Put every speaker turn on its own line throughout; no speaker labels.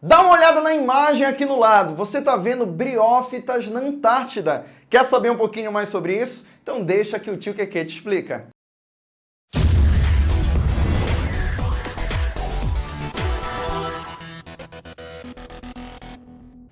Dá uma olhada na imagem aqui no lado. Você está vendo briófitas na Antártida. Quer saber um pouquinho mais sobre isso? Então deixa que o tio Keke te explica.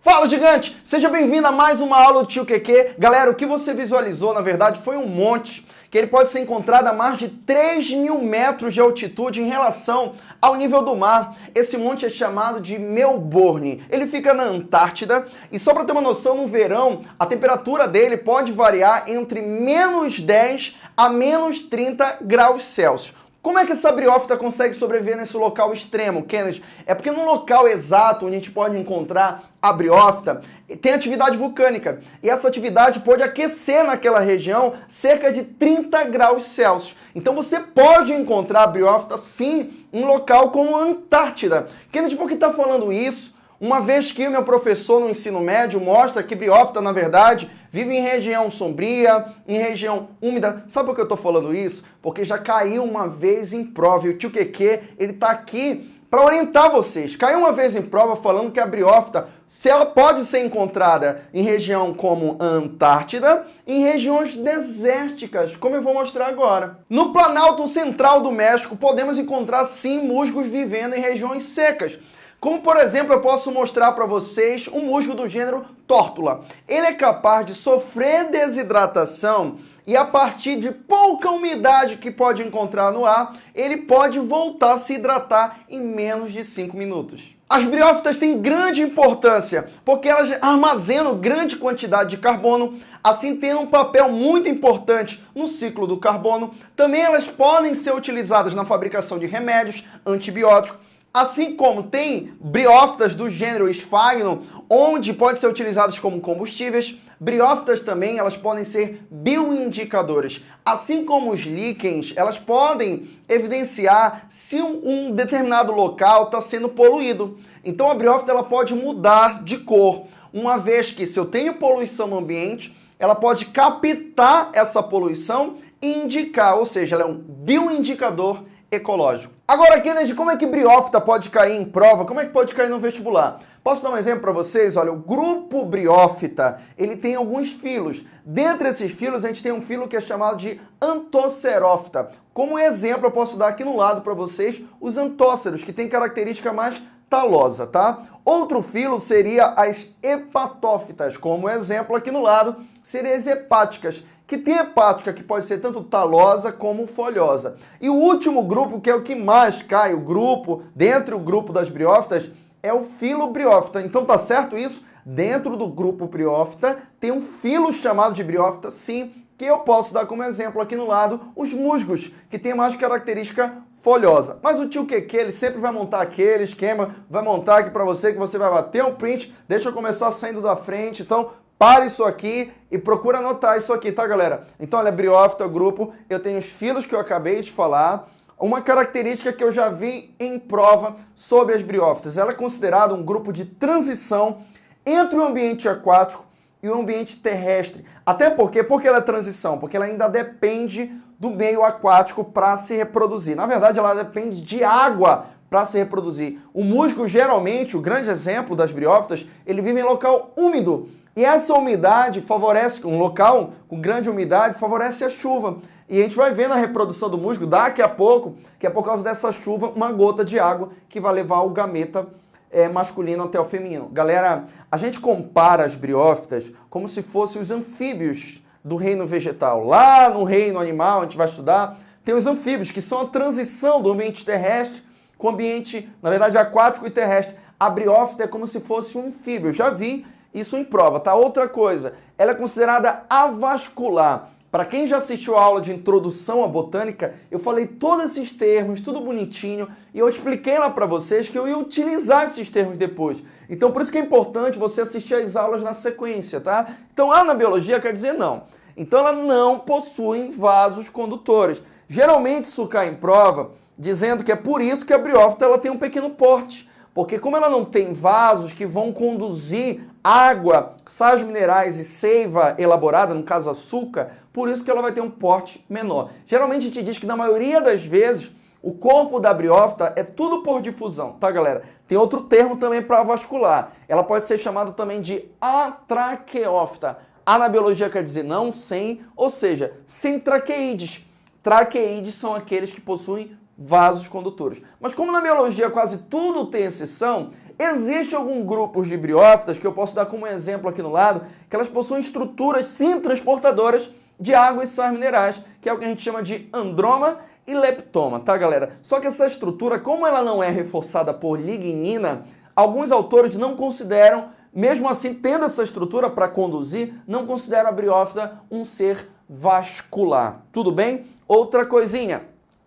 Fala, gigante! Seja bem-vindo a mais uma aula do tio Keke. Galera, o que você visualizou, na verdade, foi um monte que ele pode ser encontrado a mais de 3 mil metros de altitude em relação ao nível do mar. Esse monte é chamado de Melbourne. Ele fica na Antártida e só para ter uma noção, no verão a temperatura dele pode variar entre menos 10 a menos 30 graus Celsius. Como é que essa briófita consegue sobreviver nesse local extremo, Kennedy? É porque no local exato onde a gente pode encontrar a briófita, tem atividade vulcânica. E essa atividade pode aquecer naquela região cerca de 30 graus Celsius. Então você pode encontrar a briófita, sim, em um local como a Antártida. Kennedy, por que está falando isso? Uma vez que o meu professor no ensino médio mostra que briófita, na verdade, vive em região sombria, em região úmida. Sabe por que eu estou falando isso? Porque já caiu uma vez em prova e o tio Keke, ele está aqui para orientar vocês. Caiu uma vez em prova falando que a briófita, se ela pode ser encontrada em região como Antártida, em regiões desérticas, como eu vou mostrar agora. No Planalto Central do México, podemos encontrar sim musgos vivendo em regiões secas. Como, por exemplo, eu posso mostrar para vocês um musgo do gênero tórtula. Ele é capaz de sofrer desidratação e a partir de pouca umidade que pode encontrar no ar, ele pode voltar a se hidratar em menos de 5 minutos. As briófitas têm grande importância porque elas armazenam grande quantidade de carbono, assim têm um papel muito importante no ciclo do carbono. Também elas podem ser utilizadas na fabricação de remédios, antibióticos, Assim como tem briófitas do gênero Sphagnum, onde podem ser utilizadas como combustíveis, briófitas também elas podem ser bioindicadoras. Assim como os líquens, elas podem evidenciar se um, um determinado local está sendo poluído. Então a briófita ela pode mudar de cor, uma vez que se eu tenho poluição no ambiente, ela pode captar essa poluição e indicar, ou seja, ela é um bioindicador ecológico. Agora, Kennedy, como é que briófita pode cair em prova? Como é que pode cair no vestibular? Posso dar um exemplo para vocês? Olha, o grupo briófita, ele tem alguns filos. Dentre esses filos, a gente tem um filo que é chamado de antocerófita. Como exemplo, eu posso dar aqui no lado para vocês os antóceros, que tem característica mais talosa, tá? Outro filo seria as hepatófitas, como exemplo aqui no lado, seriam as hepáticas, que tem hepática que pode ser tanto talosa como folhosa. E o último grupo, que é o que mais cai, o grupo, dentro do grupo das briófitas, é o filo briófita. Então tá certo isso? Dentro do grupo briófita tem um filo chamado de briófita, sim, que eu posso dar como exemplo aqui no lado os musgos, que tem mais característica folhosa. Mas o tio Keke, ele sempre vai montar aquele esquema, vai montar aqui para você, que você vai bater um print, deixa eu começar saindo da frente, então para isso aqui e procura anotar isso aqui, tá, galera? Então, olha, briófita, grupo, eu tenho os filos que eu acabei de falar. Uma característica que eu já vi em prova sobre as briófitas, ela é considerada um grupo de transição entre o ambiente aquático e o ambiente terrestre. Até porque, porque ela é transição? Porque ela ainda depende do meio aquático para se reproduzir. Na verdade, ela depende de água para se reproduzir. O musgo, geralmente, o grande exemplo das briófitas, ele vive em local úmido. E essa umidade favorece, um local com grande umidade, favorece a chuva. E a gente vai ver na reprodução do musgo daqui a pouco que é por causa dessa chuva uma gota de água que vai levar o gameta é, masculino até o feminino. Galera, a gente compara as briófitas como se fossem os anfíbios do reino vegetal. Lá no reino animal, a gente vai estudar, tem os anfíbios, que são a transição do ambiente terrestre com o ambiente, na verdade, aquático e terrestre. A briófita é como se fosse um anfíbio. Eu já vi isso em prova, tá? Outra coisa, ela é considerada avascular. Para quem já assistiu a aula de introdução à botânica, eu falei todos esses termos, tudo bonitinho, e eu expliquei lá para vocês que eu ia utilizar esses termos depois. Então por isso que é importante você assistir as aulas na sequência, tá? Então lá na biologia quer dizer não. Então ela não possui vasos condutores. Geralmente isso cai em prova dizendo que é por isso que a briófita ela tem um pequeno porte. Porque como ela não tem vasos que vão conduzir água, sais minerais e seiva elaborada, no caso açúcar, por isso que ela vai ter um porte menor. Geralmente a gente diz que na maioria das vezes O corpo da briófita é tudo por difusão, tá, galera? Tem outro termo também para vascular. Ela pode ser chamada também de atraqueófita. A na biologia quer dizer não, sem, ou seja, sem traqueídes. Traqueídes são aqueles que possuem vasos condutores. Mas como na biologia quase tudo tem exceção, existe algum grupos de briófitas que eu posso dar como exemplo aqui no lado, que elas possuem estruturas sim transportadoras de água e sais minerais, que é o que a gente chama de androma e leptoma, tá galera? Só que essa estrutura, como ela não é reforçada por lignina, alguns autores não consideram, mesmo assim tendo essa estrutura para conduzir, não consideram a briófita um ser vascular. Tudo bem? Outra coisinha,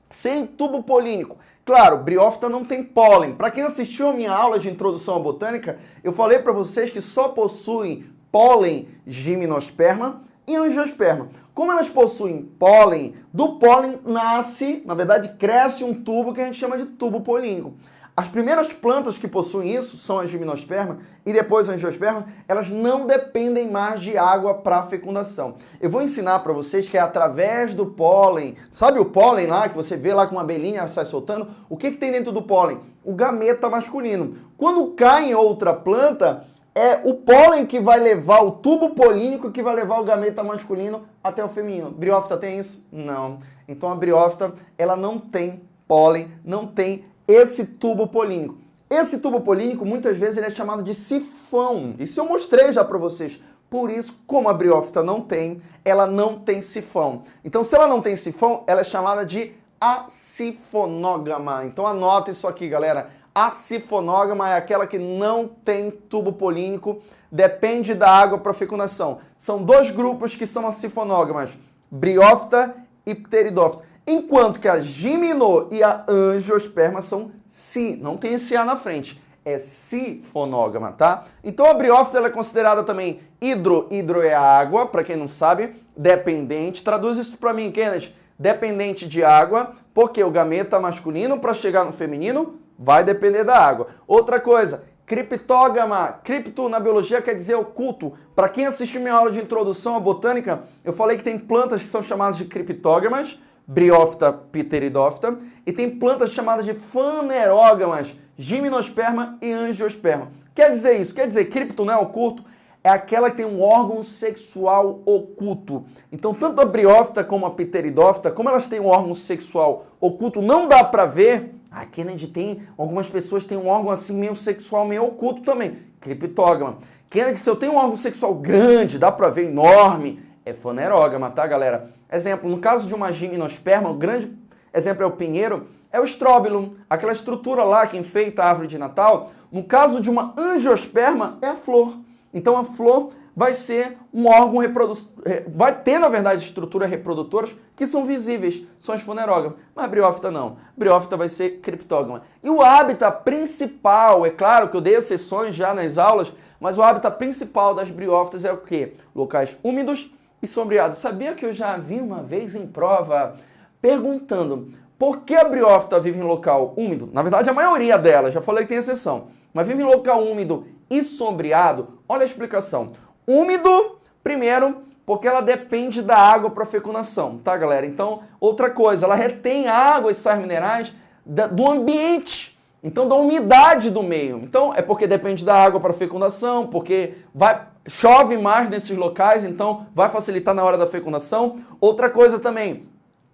sem tubo polínico. Claro, briófita não tem pólen. Para quem assistiu a minha aula de introdução à botânica, eu falei para vocês que só possuem pólen gimnosperma e angiosperma. Como elas possuem pólen, do pólen nasce, na verdade, cresce um tubo que a gente chama de tubo polínico. As primeiras plantas que possuem isso são as gimnospermas e depois as angiospermas, elas não dependem mais de água para fecundação. Eu vou ensinar para vocês que é através do pólen, sabe o pólen lá que você vê lá com uma abelhinha sai soltando? O que, que tem dentro do pólen? O gameta masculino. Quando cai em outra planta, é o pólen que vai levar o tubo polínico que vai levar o gameta masculino até o feminino. Briófita tem isso? Não. Então a briófita, ela não tem pólen, não tem esse tubo polínico. Esse tubo polínico, muitas vezes, ele é chamado de sifão. Isso eu mostrei já para vocês. Por isso, como a briófita não tem, ela não tem sifão. Então, se ela não tem sifão, ela é chamada de acifonógama. Então, anota isso aqui, galera. Acifonógama é aquela que não tem tubo polínico, depende da água para fecundação. São dois grupos que são acifonógamas, briófita e pteridófita. Enquanto que a gimino e a angiosperma são si, não tem esse A na frente, é sifonógama, tá? Então a briófita é considerada também hidro, hidro é água, para quem não sabe, dependente. Traduz isso para mim, Kenneth. Dependente de água, porque o gameta masculino para chegar no feminino vai depender da água. Outra coisa, criptógama. Cripto na biologia quer dizer oculto. Para quem assistiu minha aula de introdução à botânica, eu falei que tem plantas que são chamadas de criptógamas, Briófita pteridófita, e tem plantas chamadas de fanerógamas, gimnosperma e angiosperma. Quer dizer isso? Quer dizer, cripto não é oculto? É aquela que tem um órgão sexual oculto. Então, tanto a briófita como a pteridófita, como elas têm um órgão sexual oculto, não dá para ver. A Kennedy tem, algumas pessoas têm um órgão assim meio sexual, meio oculto também. Criptógama. Kennedy, se eu tenho um órgão sexual grande, dá para ver enorme, é fanerógama, tá, galera? Exemplo, no caso de uma gimnosperma, o grande exemplo é o pinheiro, é o estróbilo, aquela estrutura lá que enfeita a árvore de Natal. No caso de uma angiosperma, é a flor. Então a flor vai ser um órgão reprodutor, vai ter, na verdade, estruturas reprodutoras que são visíveis, são as funerógamas. Mas a briófita não. A briófita vai ser criptógama. E o hábitat principal, é claro que eu dei exceções já nas aulas, mas o hábitat principal das briófitas é o quê? Locais úmidos e sombreado. Sabia que eu já vi uma vez em prova perguntando por que a briófita vive em local úmido? Na verdade, a maioria delas, já falei que tem exceção, mas vive em local úmido e sombreado. Olha a explicação. Úmido, primeiro, porque ela depende da água para fecundação, tá, galera? Então, outra coisa, ela retém água e sais minerais do ambiente. Então, da umidade do meio. Então, é porque depende da água para fecundação, porque vai chove mais nesses locais, então vai facilitar na hora da fecundação. Outra coisa também,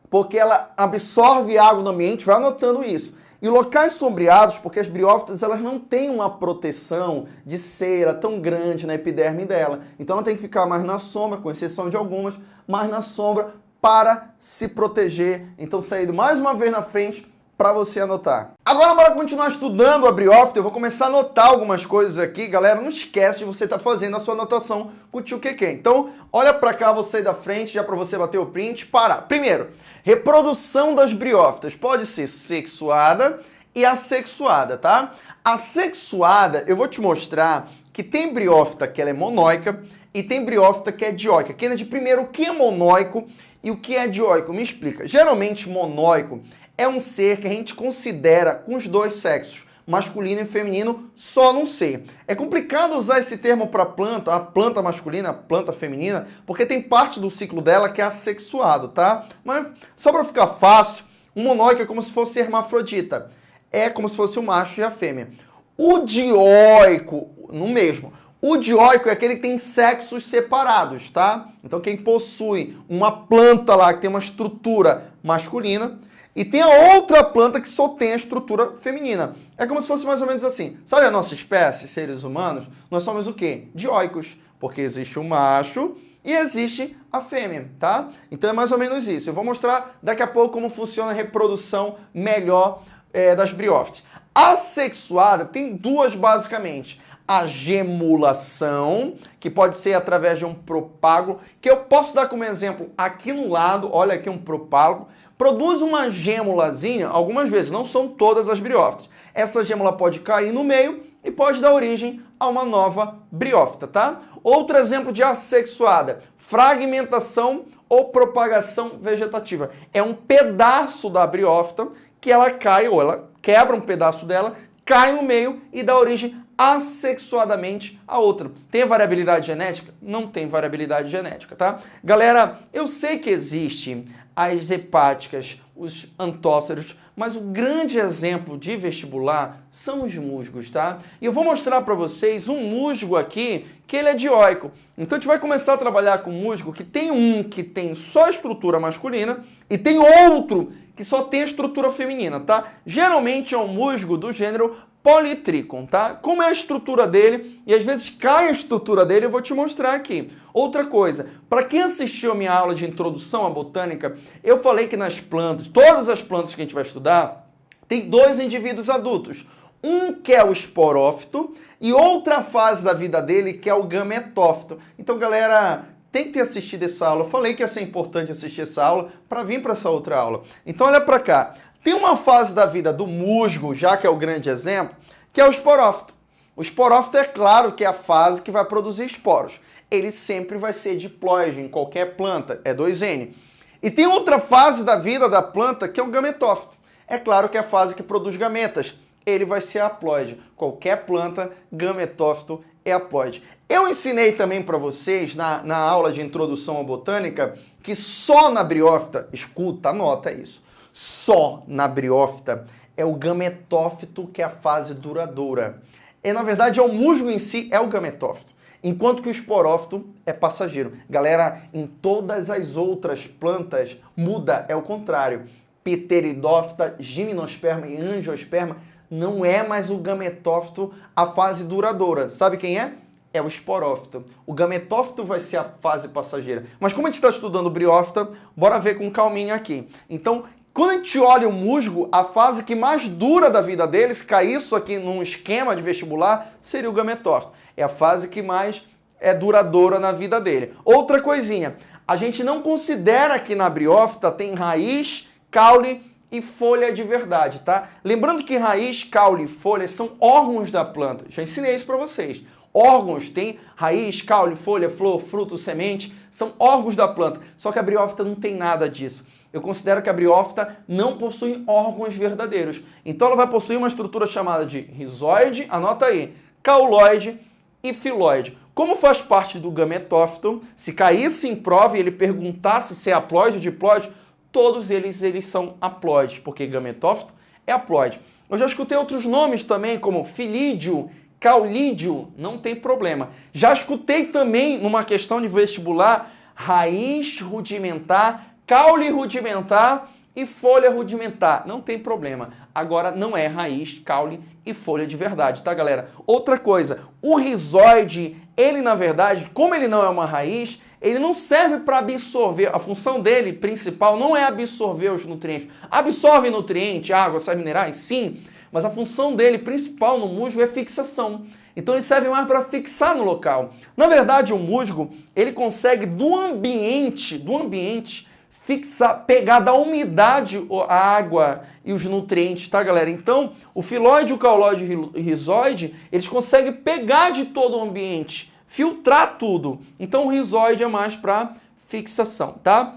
porque ela absorve água no ambiente, vai anotando isso. E locais sombreados, porque as briófitas elas não têm uma proteção de cera tão grande na epiderme dela. Então ela tem que ficar mais na sombra, com exceção de algumas, mais na sombra para se proteger. Então saindo mais uma vez na frente para você anotar. Agora, bora continuar estudando a Briófita. Eu vou começar a anotar algumas coisas aqui. Galera, não esquece de você estar tá fazendo a sua anotação com o tio Keke. Então, olha para cá, você da frente, já para você bater o print. Para. Primeiro, reprodução das briófitas pode ser sexuada e assexuada, tá? A sexuada, eu vou te mostrar que tem briófita que ela é monóica e tem briófita que é dioica. Kennedy, primeiro, o que é monóico e o que é dioico? Me explica. Geralmente, monóico é um ser que a gente considera com os dois sexos, masculino e feminino, só num ser. É complicado usar esse termo para planta, a planta masculina, a planta feminina, porque tem parte do ciclo dela que é assexuado, tá? Mas só para ficar fácil, O monóico é como se fosse hermafrodita. É como se fosse o macho e a fêmea. O dioico, no mesmo. O dioico é aquele que tem sexos separados, tá? Então quem possui uma planta lá que tem uma estrutura masculina e tem a outra planta que só tem a estrutura feminina. É como se fosse mais ou menos assim. Sabe a nossa espécie, seres humanos? Nós somos o quê? Dioicos. Porque existe o macho e existe a fêmea, tá? Então é mais ou menos isso. Eu vou mostrar daqui a pouco como funciona a reprodução melhor é, das briófitas. A sexuada tem duas basicamente. A gemulação, que pode ser através de um propágulo, que eu posso dar como exemplo aqui no lado, olha aqui um propágulo, produz uma gêmulazinha, algumas vezes, não são todas as briófitas. Essa gêmula pode cair no meio e pode dar origem a uma nova briófita, tá? Outro exemplo de assexuada, fragmentação ou propagação vegetativa. É um pedaço da briófita que ela cai, ou ela quebra um pedaço dela, cai no meio e dá origem assexuadamente a outra. Tem variabilidade genética? Não tem variabilidade genética, tá? Galera, eu sei que existe as hepáticas, os antóceros, mas o grande exemplo de vestibular são os musgos, tá? E eu vou mostrar para vocês um musgo aqui que ele é dioico. Então a gente vai começar a trabalhar com musgo que tem um que tem só estrutura masculina e tem outro que só tem estrutura feminina, tá? Geralmente é um musgo do gênero Polytrichum, tá? Como é a estrutura dele, e às vezes cai a estrutura dele, eu vou te mostrar aqui. Outra coisa, para quem assistiu a minha aula de introdução à botânica, eu falei que nas plantas, todas as plantas que a gente vai estudar, tem dois indivíduos adultos. Um que é o esporófito e outra fase da vida dele que é o gametófito. Então, galera, tem que ter assistido essa aula. Eu falei que ia ser importante assistir essa aula para vir para essa outra aula. Então, olha para cá. Tem uma fase da vida do musgo, já que é o grande exemplo, que é o esporófito. O esporófito é claro que é a fase que vai produzir esporos. Ele sempre vai ser diploide em qualquer planta, é 2N. E tem outra fase da vida da planta que é o gametófito. É claro que é a fase que produz gametas. Ele vai ser haploide. Qualquer planta, gametófito é haploide. Eu ensinei também para vocês na, na aula de introdução à botânica que só na briófita, escuta, anota isso, só na briófita é o gametófito que é a fase duradoura. E na verdade é o musgo em si é o gametófito, enquanto que o esporófito é passageiro. Galera, em todas as outras plantas muda, é o contrário. Pteridófita, gimnosperma e angiosperma não é mais o gametófito a fase duradoura. Sabe quem é? é o esporófito. O gametófito vai ser a fase passageira. Mas como a gente está estudando briófita, bora ver com calminha aqui. Então, quando a gente olha o musgo, a fase que mais dura da vida dele, se cair isso aqui num esquema de vestibular, seria o gametófito. É a fase que mais é duradoura na vida dele. Outra coisinha, a gente não considera que na briófita tem raiz, caule e folha de verdade, tá? Lembrando que raiz, caule e folha são órgãos da planta. Já ensinei isso para vocês. Órgãos tem raiz, caule, folha, flor, fruto, semente, são órgãos da planta. Só que a briófita não tem nada disso eu considero que a briófita não possui órgãos verdadeiros. Então ela vai possuir uma estrutura chamada de rizoide, anota aí, cauloide e filoide. Como faz parte do gametófito, se caísse em prova e ele perguntasse se é haploide ou diploide, todos eles, eles são haploides, porque gametófito é haploide. Eu já escutei outros nomes também, como filídio, caulídeo, não tem problema. Já escutei também, numa questão de vestibular, raiz rudimentar caule rudimentar e folha rudimentar. Não tem problema. Agora não é raiz, caule e folha de verdade, tá, galera? Outra coisa, o rizoide, ele na verdade, como ele não é uma raiz, ele não serve para absorver, a função dele principal não é absorver os nutrientes. Absorve nutriente, água, sais minerais? Sim, mas a função dele principal no musgo é fixação. Então ele serve mais para fixar no local. Na verdade, o musgo, ele consegue do ambiente, do ambiente, fixar, pegar da umidade a água e os nutrientes, tá, galera? Então, o filóide, o cauloide e o rizoide, eles conseguem pegar de todo o ambiente, filtrar tudo. Então, o rizoide é mais para fixação, tá?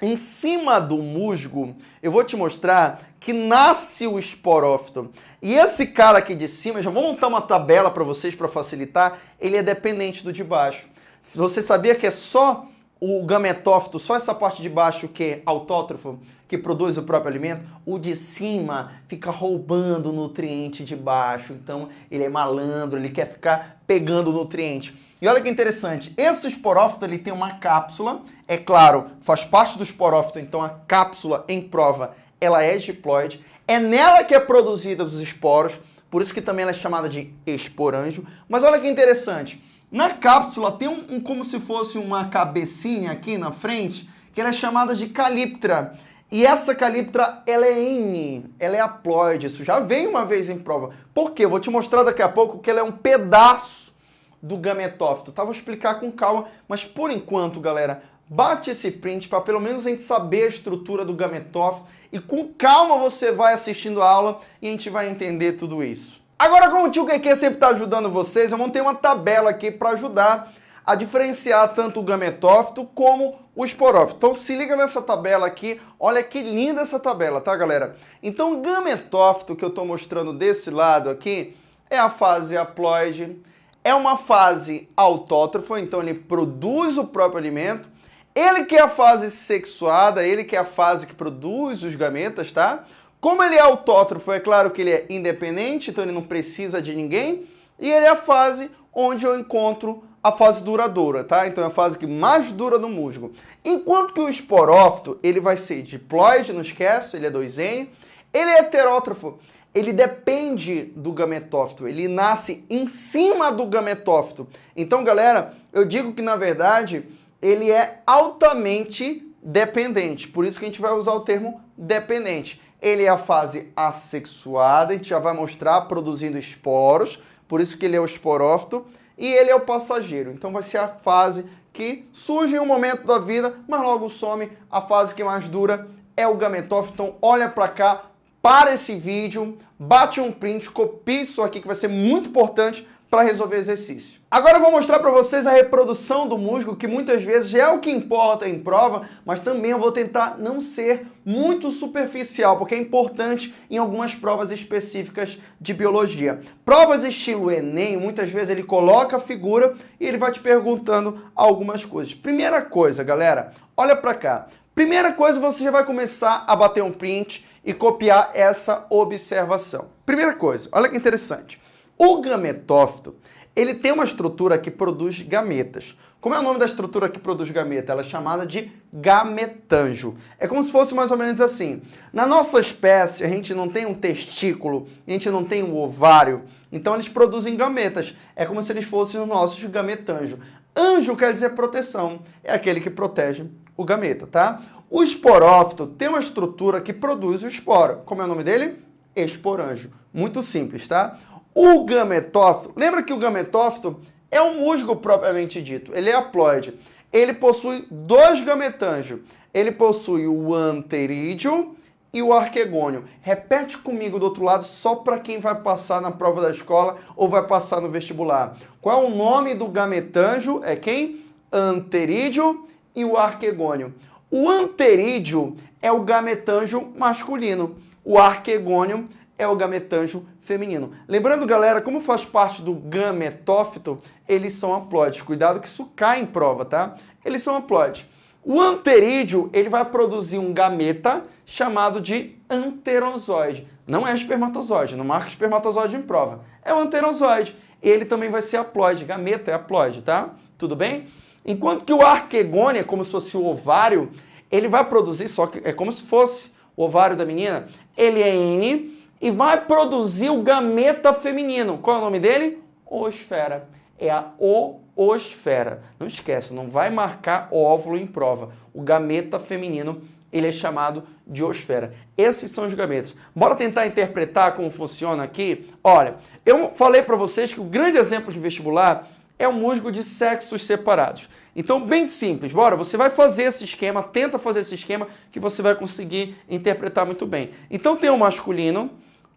Em cima do musgo, eu vou te mostrar que nasce o esporófito. E esse cara aqui de cima, já vou montar uma tabela para vocês para facilitar, ele é dependente do de baixo. Você sabia que é só o gametófito, só essa parte de baixo que é autótrofo, que produz o próprio alimento, o de cima fica roubando o nutriente de baixo. Então ele é malandro, ele quer ficar pegando o nutriente. E olha que interessante, esse esporófito ele tem uma cápsula, é claro, faz parte do esporófito, então a cápsula em prova ela é diploide, é nela que é produzida os esporos, por isso que também ela é chamada de esporanjo. Mas olha que interessante, na cápsula tem um, um, como se fosse uma cabecinha aqui na frente, que ela é chamada de caliptra. E essa caliptra, ela é N, ela é haploide. Isso já vem uma vez em prova. Por quê? Eu vou te mostrar daqui a pouco que ela é um pedaço do gametófito, tá? Vou explicar com calma, mas por enquanto, galera, bate esse print para pelo menos a gente saber a estrutura do gametófito e com calma você vai assistindo a aula e a gente vai entender tudo isso. Agora, como o tio Keke sempre está ajudando vocês, eu montei uma tabela aqui para ajudar a diferenciar tanto o gametófito como o esporófito. Então se liga nessa tabela aqui, olha que linda essa tabela, tá galera? Então o gametófito que eu estou mostrando desse lado aqui é a fase haploide, é uma fase autótrofa, então ele produz o próprio alimento, ele que é a fase sexuada, ele que é a fase que produz os gametas, tá? Como ele é autótrofo, é claro que ele é independente, então ele não precisa de ninguém. E ele é a fase onde eu encontro a fase duradoura, tá? Então é a fase que mais dura no musgo. Enquanto que o esporófito, ele vai ser diploide, não esquece, ele é 2N. Ele é heterótrofo, ele depende do gametófito, ele nasce em cima do gametófito. Então, galera, eu digo que, na verdade, ele é altamente dependente. Por isso que a gente vai usar o termo dependente. Ele é a fase assexuada, a gente já vai mostrar produzindo esporos, por isso que ele é o esporófito, e ele é o passageiro. Então vai ser a fase que surge em um momento da vida, mas logo some. A fase que mais dura é o gametófito. Então olha para cá, para esse vídeo, bate um print, copie isso aqui que vai ser muito importante para resolver exercício. Agora eu vou mostrar para vocês a reprodução do musgo, que muitas vezes é o que importa em prova, mas também eu vou tentar não ser muito superficial, porque é importante em algumas provas específicas de biologia. Provas estilo Enem, muitas vezes ele coloca a figura e ele vai te perguntando algumas coisas. Primeira coisa, galera, olha para cá. Primeira coisa, você já vai começar a bater um print e copiar essa observação. Primeira coisa, olha que interessante. O gametófito, ele tem uma estrutura que produz gametas. Como é o nome da estrutura que produz gameta? Ela é chamada de gametanjo. É como se fosse mais ou menos assim. Na nossa espécie, a gente não tem um testículo, a gente não tem um ovário, então eles produzem gametas. É como se eles fossem os nossos gametanjo. Anjo quer dizer proteção, é aquele que protege o gameta, tá? O esporófito tem uma estrutura que produz o esporo. Como é o nome dele? Esporanjo. Muito simples, tá? O gametófito, lembra que o gametófito é um musgo propriamente dito, ele é haploide. Ele possui dois gametângios. Ele possui o anterídeo e o arquegônio. Repete comigo do outro lado, só para quem vai passar na prova da escola ou vai passar no vestibular. Qual é o nome do gametângio? É quem? Anterídeo e o arquegônio. O anterídeo é o gametângio masculino. O arquegônio é o gametângio feminino. Lembrando, galera, como faz parte do gametófito, eles são haploides. Cuidado que isso cai em prova, tá? Eles são haploides. O anterídeo, ele vai produzir um gameta chamado de anterozoide. Não é espermatozoide, não marca espermatozoide em prova. É o anterozoide. Ele também vai ser haploide, gameta é haploide, tá? Tudo bem? Enquanto que o arquegônia, como se fosse o ovário, ele vai produzir, só que é como se fosse o ovário da menina, ele é N, e vai produzir o gameta feminino. Qual é o nome dele? Osfera. É a oosfera. Não esquece, não vai marcar óvulo em prova. O gameta feminino, ele é chamado de osfera. Esses são os gametas. Bora tentar interpretar como funciona aqui? Olha, eu falei para vocês que o grande exemplo de vestibular é o musgo de sexos separados. Então, bem simples, bora, você vai fazer esse esquema, tenta fazer esse esquema que você vai conseguir interpretar muito bem. Então, tem o masculino,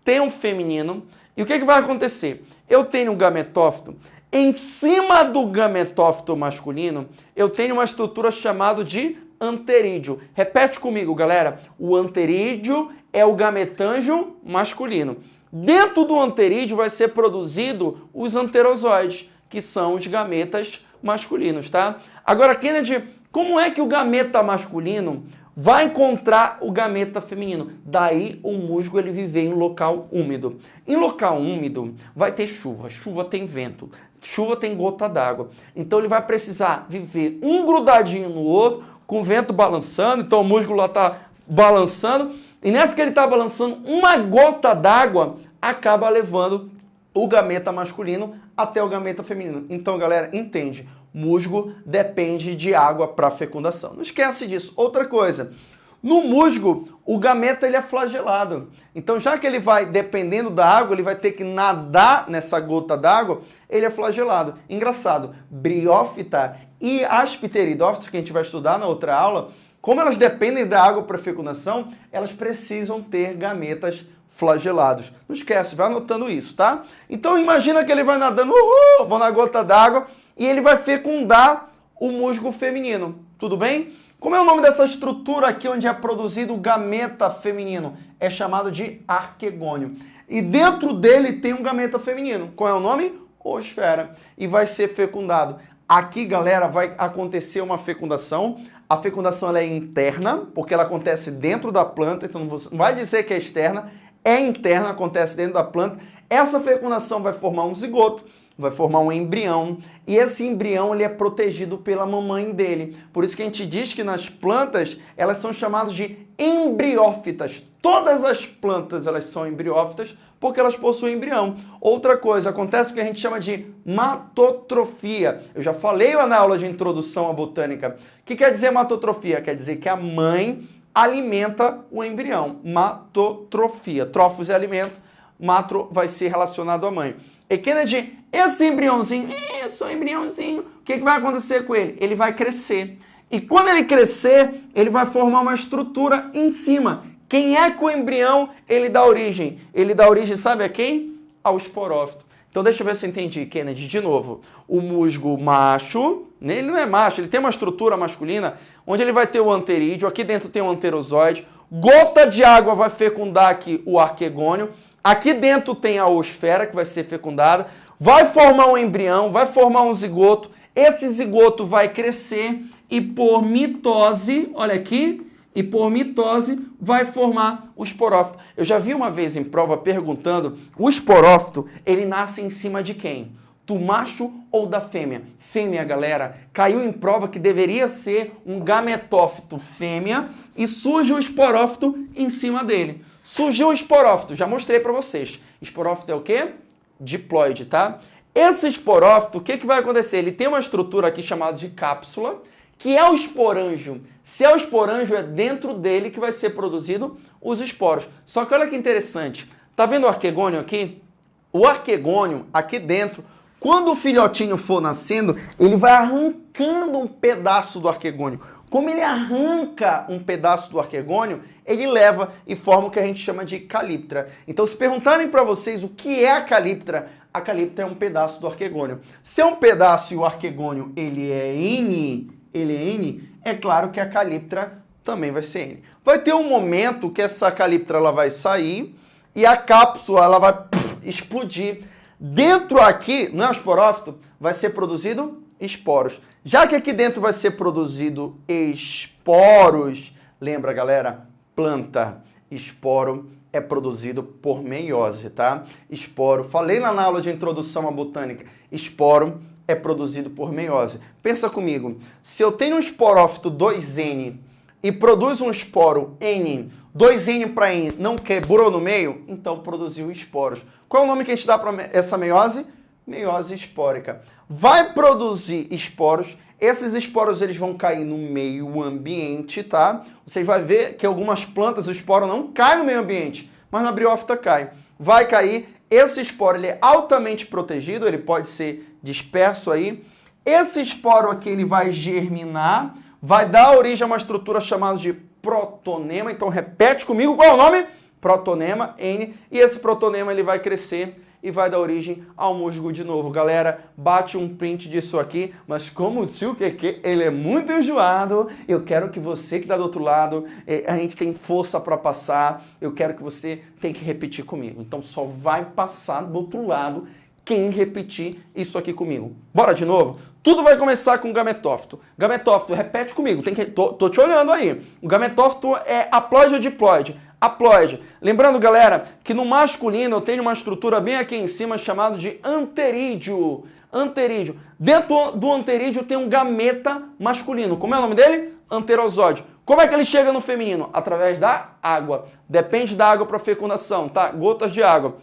tem um feminino, e o que, que vai acontecer? Eu tenho um gametófito, em cima do gametófito masculino, eu tenho uma estrutura chamada de anterídeo. Repete comigo, galera. O anterídeo é o gametângio masculino. Dentro do anterídeo vai ser produzido os anterozoides, que são os gametas masculinos, tá? Agora, Kennedy, Como é que o gameta masculino vai encontrar o gameta feminino? Daí o musgo ele viver em local úmido. Em local úmido vai ter chuva, chuva tem vento, chuva tem gota d'água. Então ele vai precisar viver um grudadinho no outro, com o vento balançando, então o musgo lá está balançando, e nessa que ele está balançando, uma gota d'água acaba levando o gameta masculino até o gameta feminino. Então, galera, entende musgo depende de água para fecundação. Não esquece disso. Outra coisa, no musgo, o gameta ele é flagelado. Então, já que ele vai, dependendo da água, ele vai ter que nadar nessa gota d'água, ele é flagelado. Engraçado, briófita e aspteridófitos, que a gente vai estudar na outra aula, como elas dependem da água para fecundação, elas precisam ter gametas flagelados. Não esquece, vai anotando isso, tá? Então imagina que ele vai nadando, uhul, vou na gota d'água, e ele vai fecundar o musgo feminino. Tudo bem? Como é o nome dessa estrutura aqui onde é produzido o gameta feminino? É chamado de arquegônio. E dentro dele tem um gameta feminino. Qual é o nome? Osfera. E vai ser fecundado. Aqui, galera, vai acontecer uma fecundação. A fecundação ela é interna, porque ela acontece dentro da planta, então não vai dizer que é externa, é interna, acontece dentro da planta. Essa fecundação vai formar um zigoto vai formar um embrião e esse embrião ele é protegido pela mamãe dele. Por isso que a gente diz que nas plantas elas são chamadas de embriófitas. Todas as plantas elas são embriófitas porque elas possuem embrião. Outra coisa, acontece o que a gente chama de matotrofia. Eu já falei lá na aula de introdução à botânica. O que quer dizer matotrofia? Quer dizer que a mãe alimenta o embrião. Matotrofia. Trofos é alimento, matro vai ser relacionado à mãe. E Kennedy, esse embriãozinho, é só embriãozinho, o que, que vai acontecer com ele? Ele vai crescer. E quando ele crescer, ele vai formar uma estrutura em cima. Quem é que o embrião ele dá origem? Ele dá origem, sabe a quem? Ao esporófito. Então deixa eu ver se eu entendi, Kennedy. De novo, o musgo macho, né, ele não é macho, ele tem uma estrutura masculina, onde ele vai ter o anterídeo, aqui dentro tem o anterozoide, gota de água vai fecundar aqui o arquegônio, Aqui dentro tem a osfera que vai ser fecundada, vai formar um embrião, vai formar um zigoto. Esse zigoto vai crescer e por mitose, olha aqui, e por mitose vai formar o esporófito. Eu já vi uma vez em prova perguntando, o esporófito, ele nasce em cima de quem? Do macho ou da fêmea? Fêmea, galera, caiu em prova que deveria ser um gametófito fêmea e surge o esporófito em cima dele. Surgiu o esporófito, já mostrei para vocês. Esporófito é o quê? Diploide, tá? Esse esporófito, o que, que vai acontecer? Ele tem uma estrutura aqui chamada de cápsula, que é o esporângio. Se é o esporângio, é dentro dele que vai ser produzido os esporos. Só que olha que interessante. Tá vendo o arquegônio aqui? O arquegônio, aqui dentro, quando o filhotinho for nascendo, ele vai arrancando um pedaço do arquegônio. Como ele arranca um pedaço do arquegônio, ele leva e forma o que a gente chama de caliptra. Então, se perguntarem para vocês o que é a caliptra, a caliptra é um pedaço do arquegônio. Se é um pedaço e o arquegônio ele é N, ele é N, é claro que a caliptra também vai ser N. Vai ter um momento que essa caliptra ela vai sair e a cápsula ela vai pff, explodir. Dentro aqui, no esporófito, vai ser produzido esporos. Já que aqui dentro vai ser produzido esporos, lembra galera, planta, esporo é produzido por meiose, tá? Esporo, falei lá na aula de introdução à botânica, esporo é produzido por meiose. Pensa comigo, se eu tenho um esporófito 2N e produz um esporo N, 2N para N não quebrou no meio, então produziu esporos. Qual é o nome que a gente dá para essa meiose? Meiose espórica vai produzir esporos. Esses esporos eles vão cair no meio ambiente, tá? Você vai ver que algumas plantas o esporo não cai no meio ambiente, mas na briófita cai. Vai cair. Esse esporo ele é altamente protegido, ele pode ser disperso aí. Esse esporo aqui ele vai germinar, vai dar origem a uma estrutura chamada de protonema. Então repete comigo qual é o nome? Protonema, N. E esse protonema ele vai crescer e vai dar origem ao musgo de novo. Galera, bate um print disso aqui, mas como o tio Keke, ele é muito enjoado, eu quero que você que está do outro lado, eh, a gente tem força para passar, eu quero que você tenha que repetir comigo. Então só vai passar do outro lado quem repetir isso aqui comigo. Bora de novo? Tudo vai começar com gametófito. Gametófito, repete comigo, tem que, tô, tô te olhando aí. O gametófito é haploide ou diploide? Haploide. Lembrando, galera, que no masculino eu tenho uma estrutura bem aqui em cima chamada de anterídeo. Anterídeo. Dentro do anterídeo tem um gameta masculino. Como é o nome dele? Anterosóide. Como é que ele chega no feminino? Através da água. Depende da água para fecundação, tá? Gotas de água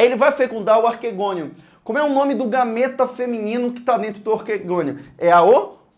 ele vai fecundar o arquegônio. Como é o nome do gameta feminino que está dentro do arquegônio? É a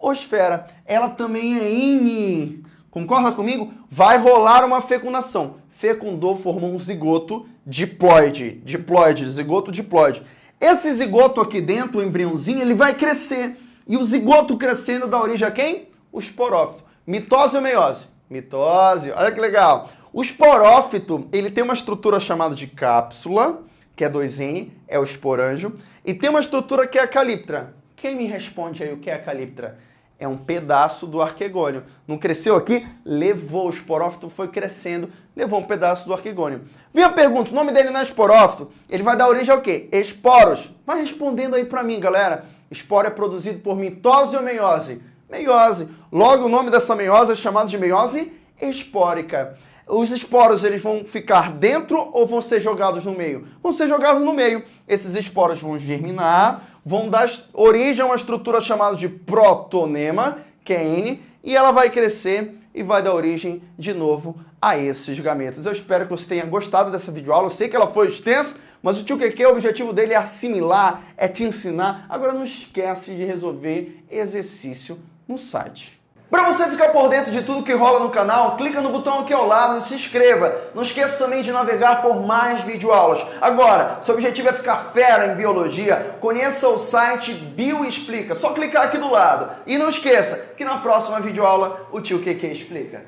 osfera. Ela também é INI. Concorda comigo? Vai rolar uma fecundação. Fecundou, formou um zigoto diploide. Diploide, zigoto diploide. Esse zigoto aqui dentro, o embriãozinho, ele vai crescer. E o zigoto crescendo dá origem a quem? O esporófito. Mitose ou meiose? Mitose. Olha que legal. O esporófito, ele tem uma estrutura chamada de cápsula, que é 2N, é o esporângio. E tem uma estrutura que é a caliptra. Quem me responde aí o que é a caliptra? É um pedaço do arquegônio. Não cresceu aqui? Levou. O esporófito foi crescendo, levou um pedaço do arquegônio. Vem a pergunta, o nome dele não é esporófito? Ele vai dar origem ao quê? Esporos. Vai respondendo aí pra mim, galera. Esporo é produzido por mitose ou meiose? Meiose. Logo, o nome dessa meiose é chamado de meiose espórica os esporos eles vão ficar dentro ou vão ser jogados no meio? Vão ser jogados no meio. Esses esporos vão germinar, vão dar origem a uma estrutura chamada de protonema, que é N, e ela vai crescer e vai dar origem de novo a esses gametas. Eu espero que você tenha gostado dessa videoaula. Eu sei que ela foi extensa, mas o tio Keke, o objetivo dele é assimilar, é te ensinar. Agora não esquece de resolver exercício no site. Para você ficar por dentro de tudo que rola no canal, clica no botão aqui ao lado e se inscreva. Não esqueça também de navegar por mais videoaulas. Agora, seu objetivo é ficar fera em biologia, conheça o site Bioexplica. Só clicar aqui do lado. E não esqueça que na próxima videoaula o tio QQ explica.